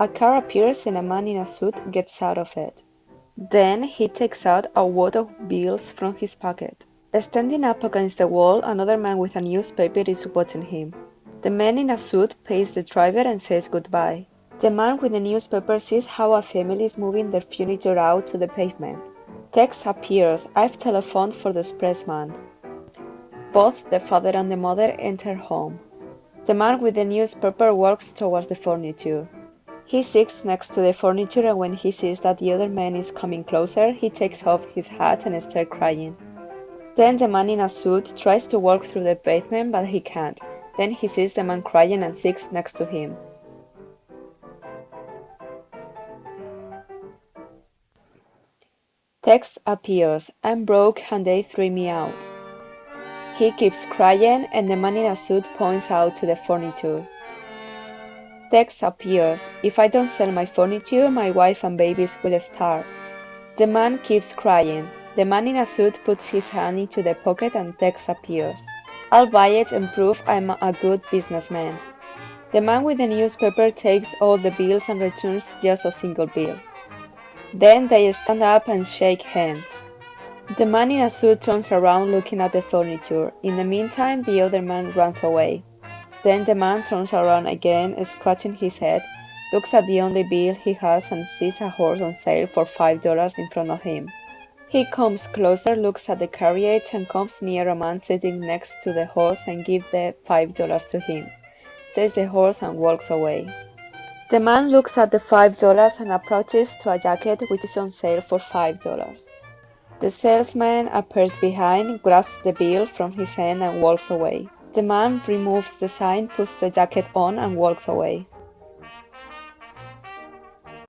A car appears and a man in a suit gets out of it. Then he takes out a wad of bills from his pocket. Standing up against the wall, another man with a newspaper is watching him. The man in a suit pays the driver and says goodbye. The man with the newspaper sees how a family is moving their furniture out to the pavement. Text appears. I've telephoned for the expressman. Both the father and the mother enter home. The man with the newspaper walks towards the furniture. He sits next to the furniture and when he sees that the other man is coming closer, he takes off his hat and starts crying. Then the man in a suit tries to walk through the pavement but he can't. Then he sees the man crying and sits next to him. Text appears. I'm broke and they threw me out. He keeps crying and the man in a suit points out to the furniture. Tex appears. If I don't sell my furniture, my wife and babies will starve. The man keeps crying. The man in a suit puts his hand into the pocket and Tex appears. I'll buy it and prove I'm a good businessman. The man with the newspaper takes all the bills and returns just a single bill. Then they stand up and shake hands. The man in a suit turns around looking at the furniture. In the meantime, the other man runs away. Then the man turns around again, scratching his head, looks at the only bill he has and sees a horse on sale for five dollars in front of him. He comes closer, looks at the carriage, and comes near a man sitting next to the horse and gives the five dollars to him, takes the horse and walks away. The man looks at the five dollars and approaches to a jacket which is on sale for five dollars. The salesman appears behind, grabs the bill from his hand and walks away. The man removes the sign, puts the jacket on and walks away.